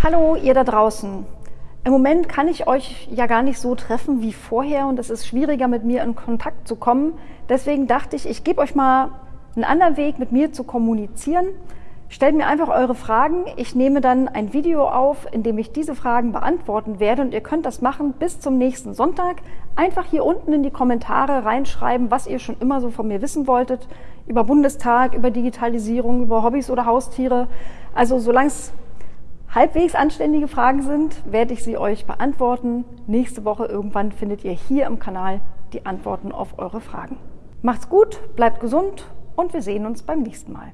Hallo, ihr da draußen. Im Moment kann ich euch ja gar nicht so treffen wie vorher und es ist schwieriger, mit mir in Kontakt zu kommen. Deswegen dachte ich, ich gebe euch mal einen anderen Weg, mit mir zu kommunizieren. Stellt mir einfach eure Fragen. Ich nehme dann ein Video auf, in dem ich diese Fragen beantworten werde und ihr könnt das machen bis zum nächsten Sonntag. Einfach hier unten in die Kommentare reinschreiben, was ihr schon immer so von mir wissen wolltet. Über Bundestag, über Digitalisierung, über Hobbys oder Haustiere. Also solange es halbwegs anständige Fragen sind, werde ich sie euch beantworten. Nächste Woche irgendwann findet ihr hier im Kanal die Antworten auf eure Fragen. Macht's gut, bleibt gesund und wir sehen uns beim nächsten Mal.